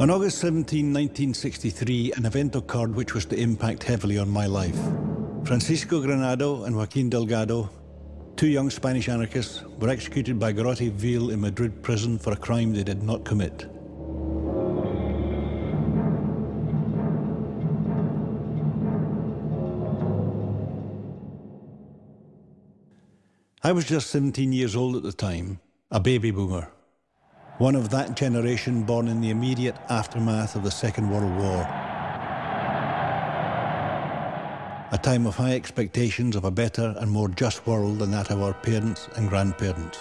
On August 17, 1963, an event occurred which was to impact heavily on my life. Francisco Granado and Joaquin Delgado, two young Spanish anarchists, were executed by Garrote Vil in Madrid prison for a crime they did not commit. I was just 17 years old at the time, a baby boomer one of that generation born in the immediate aftermath of the Second World War. A time of high expectations of a better and more just world than that of our parents and grandparents.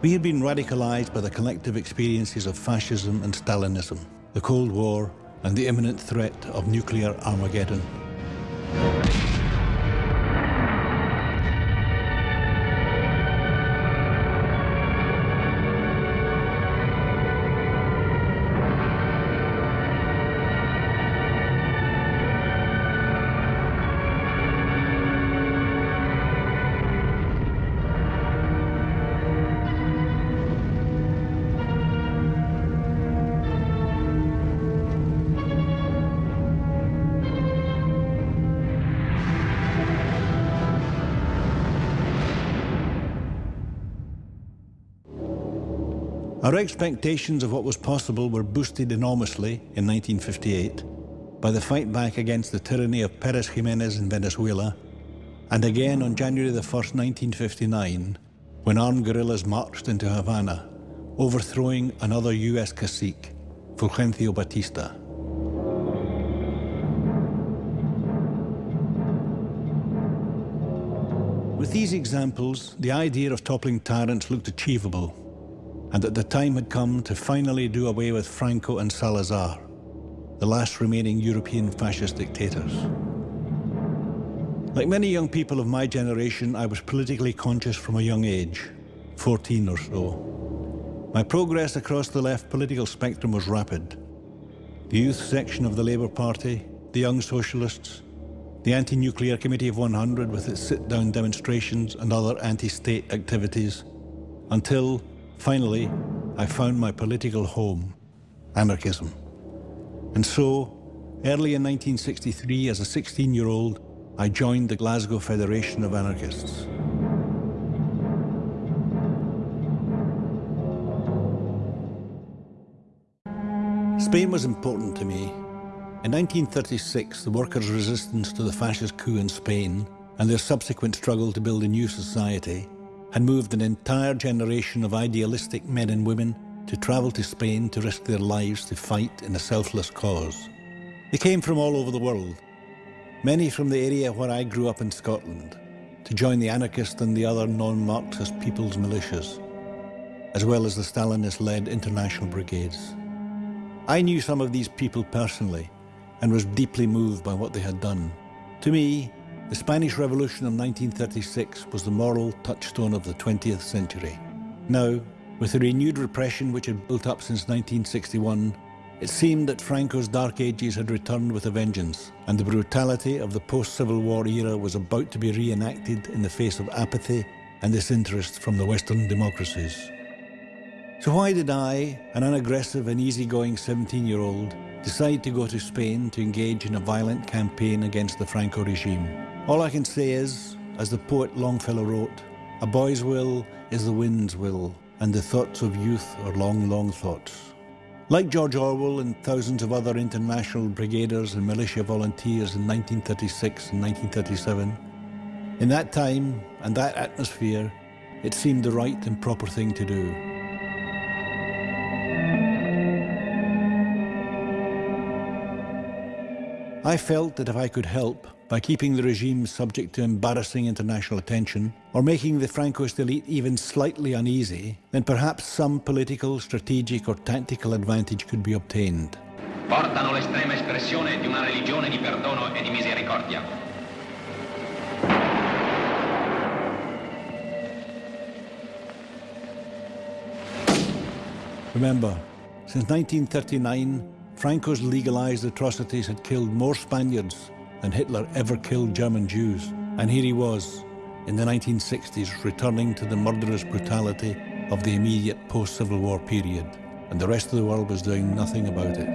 We had been radicalized by the collective experiences of fascism and Stalinism, the Cold War, and the imminent threat of nuclear Armageddon. Our expectations of what was possible were boosted enormously in 1958 by the fight back against the tyranny of Perez Jimenez in Venezuela, and again on January the 1st, 1959, when armed guerrillas marched into Havana, overthrowing another US cacique, Fulgencio Batista. With these examples, the idea of toppling tyrants looked achievable and that the time had come to finally do away with Franco and Salazar, the last remaining European fascist dictators. Like many young people of my generation, I was politically conscious from a young age, 14 or so. My progress across the left political spectrum was rapid. The youth section of the Labour Party, the Young Socialists, the Anti-Nuclear Committee of 100 with its sit-down demonstrations and other anti-state activities, until Finally, I found my political home, anarchism. And so, early in 1963, as a 16-year-old, I joined the Glasgow Federation of Anarchists. Spain was important to me. In 1936, the workers' resistance to the fascist coup in Spain and their subsequent struggle to build a new society had moved an entire generation of idealistic men and women to travel to Spain to risk their lives to fight in a selfless cause. They came from all over the world, many from the area where I grew up in Scotland, to join the anarchist and the other non-Marxist people's militias, as well as the Stalinist-led international brigades. I knew some of these people personally and was deeply moved by what they had done. To me, the Spanish Revolution of 1936 was the moral touchstone of the 20th century. Now, with the renewed repression which had built up since 1961, it seemed that Franco's dark ages had returned with a vengeance, and the brutality of the post-Civil War era was about to be reenacted in the face of apathy and disinterest from the Western democracies. So why did I, an unaggressive and easygoing 17-year-old, decide to go to Spain to engage in a violent campaign against the Franco regime? All I can say is, as the poet Longfellow wrote, a boy's will is the wind's will, and the thoughts of youth are long, long thoughts. Like George Orwell and thousands of other international brigaders and militia volunteers in 1936 and 1937, in that time and that atmosphere, it seemed the right and proper thing to do. I felt that if I could help, by keeping the regime subject to embarrassing international attention, or making the Francoist elite even slightly uneasy, then perhaps some political, strategic or tactical advantage could be obtained. Portano l'estrema espressione di una religione di perdono e di misericordia. Remember, since 1939, Franco's legalized atrocities had killed more Spaniards than Hitler ever killed German Jews. And here he was, in the 1960s, returning to the murderous brutality of the immediate post-Civil War period, and the rest of the world was doing nothing about it.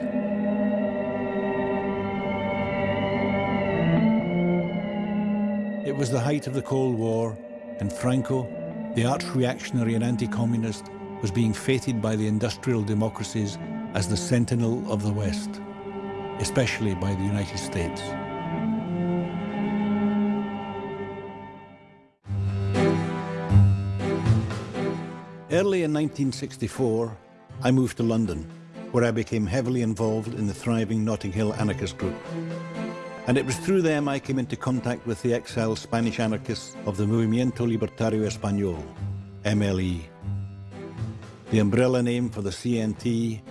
It was the height of the Cold War, and Franco, the arch reactionary and anti communist, was being feted by the industrial democracies as the sentinel of the West, especially by the United States. Early in 1964, I moved to London, where I became heavily involved in the thriving Notting Hill anarchist group. And it was through them I came into contact with the exiled Spanish anarchists of the Movimiento Libertario Español, MLE, the umbrella name for the CNT,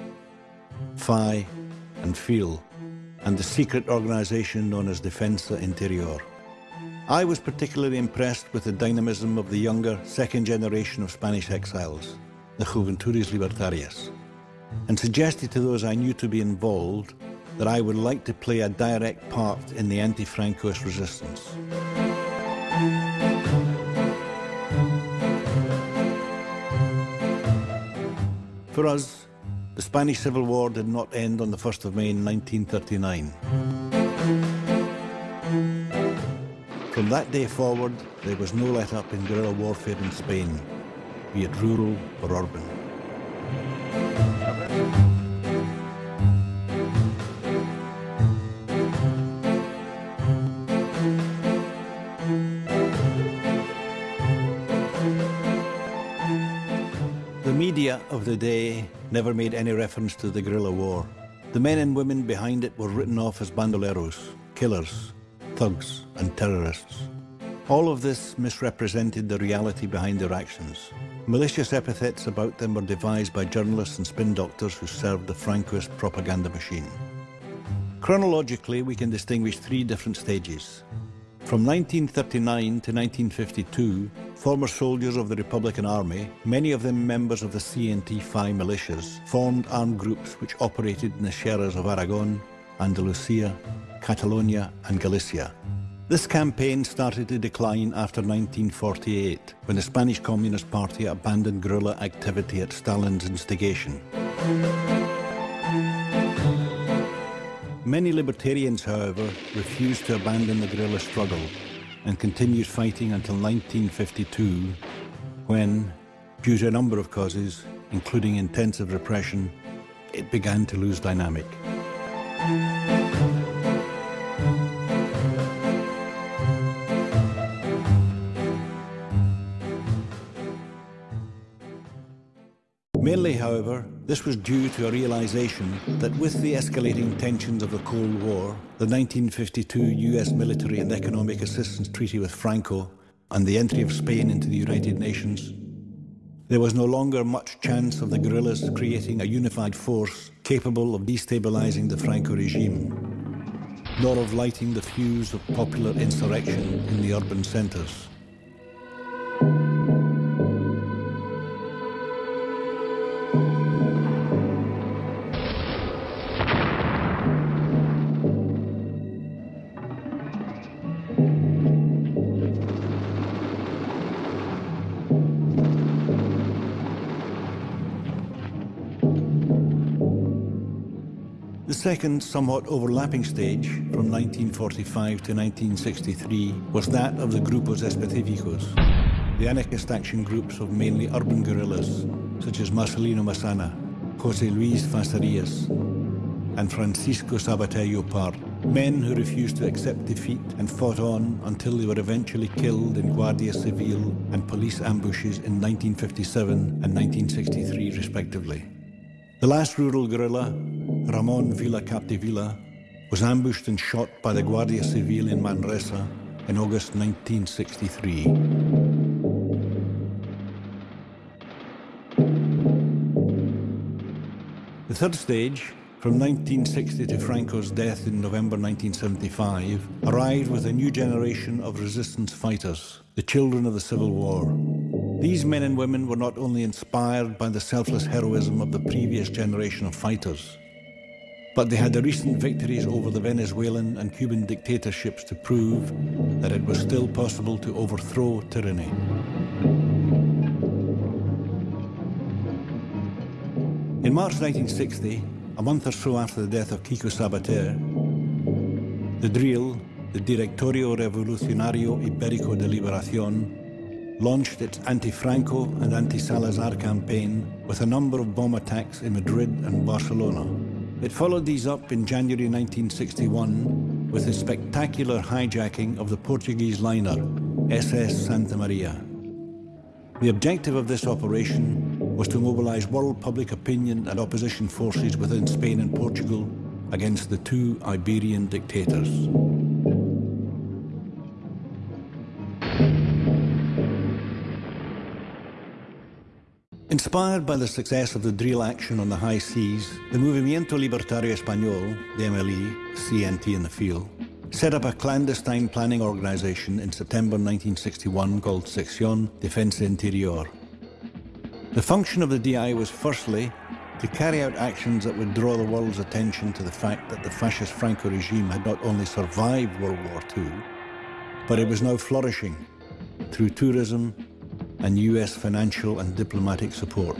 FAI, and FIL, and the secret organisation known as Defensa Interior. I was particularly impressed with the dynamism of the younger second generation of Spanish exiles, the Juventudes Libertarias, and suggested to those I knew to be involved that I would like to play a direct part in the anti-Francoist resistance. For us, the Spanish Civil War did not end on the 1st of May 1939. From that day forward, there was no let up in guerrilla warfare in Spain, be it rural or urban. The media of the day never made any reference to the guerrilla war. The men and women behind it were written off as bandoleros, killers, thugs and terrorists. All of this misrepresented the reality behind their actions. Malicious epithets about them were devised by journalists and spin doctors who served the Francoist propaganda machine. Chronologically, we can distinguish three different stages. From 1939 to 1952, former soldiers of the Republican Army, many of them members of the CNT-FAI militias, formed armed groups which operated in the sierras of Aragon, Andalusia, Catalonia and Galicia. This campaign started to decline after 1948, when the Spanish Communist Party abandoned guerrilla activity at Stalin's instigation. Many libertarians, however, refused to abandon the guerrilla struggle and continued fighting until 1952, when, due to a number of causes, including intensive repression, it began to lose dynamic. Mainly, however, this was due to a realization that with the escalating tensions of the Cold War, the 1952 US military and economic assistance treaty with Franco, and the entry of Spain into the United Nations, there was no longer much chance of the guerrillas creating a unified force capable of destabilizing the Franco regime, nor of lighting the fuse of popular insurrection in the urban centres. Second, somewhat overlapping stage, from 1945 to 1963, was that of the Grupos Específicos, the anarchist action groups of mainly urban guerrillas, such as Marcelino Massana, José Luis Facerías, and Francisco Sabater Llopart, men who refused to accept defeat and fought on until they were eventually killed in Guardia Civil and police ambushes in 1957 and 1963 respectively. The last rural guerrilla, Ramon Villa Capdevila, was ambushed and shot by the Guardia Civil in Manresa in August 1963. The third stage, from 1960 to Franco's death in November 1975, arrived with a new generation of resistance fighters, the children of the Civil War. These men and women were not only inspired by the selfless heroism of the previous generation of fighters, but they had the recent victories over the Venezuelan and Cuban dictatorships to prove that it was still possible to overthrow tyranny. In March 1960, a month or so after the death of Kiko Sabater, the DRIL, the Directorio Revolucionario Ibérico de Liberación, launched its anti-Franco and anti-Salazar campaign with a number of bomb attacks in Madrid and Barcelona. It followed these up in January 1961 with the spectacular hijacking of the Portuguese liner SS Santa Maria. The objective of this operation was to mobilise world public opinion and opposition forces within Spain and Portugal against the two Iberian dictators. Inspired by the success of the DRIL action on the high seas, the Movimiento Libertario Español, the MLE, CNT in the field, set up a clandestine planning organisation in September 1961 called Sección Defensa Interior. The function of the DI was firstly to carry out actions that would draw the world's attention to the fact that the fascist Franco regime had not only survived World War II, but it was now flourishing through tourism and US financial and diplomatic support.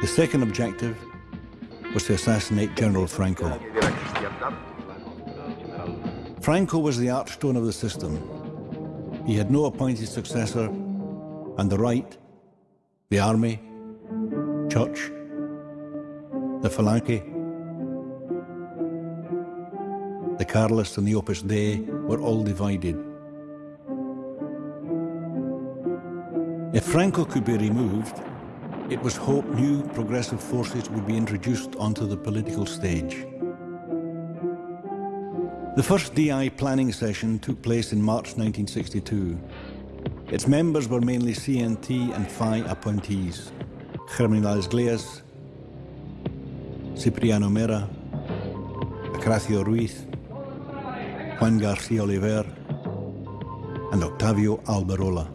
The second objective was to assassinate General Franco. Franco was the archstone of the system. He had no appointed successor, and the right, the army, church, the Falange, the Carlists and the Opus Dei were all divided. If Franco could be removed, it was hoped new progressive forces would be introduced onto the political stage. The first DI planning session took place in March 1962. Its members were mainly CNT and FAI appointees, Germinal Esgleas, Cipriano Mera, Acracio Ruiz, Juan Garcia Oliver, and Octavio Alberola.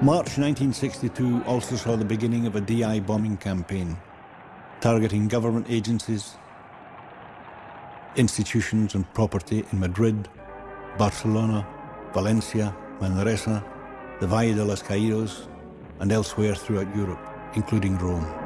March 1962 also saw the beginning of a DI bombing campaign, targeting government agencies, institutions and property in Madrid, Barcelona, Valencia, Manresa, the Valle de los Caídos, and elsewhere throughout Europe, including Rome.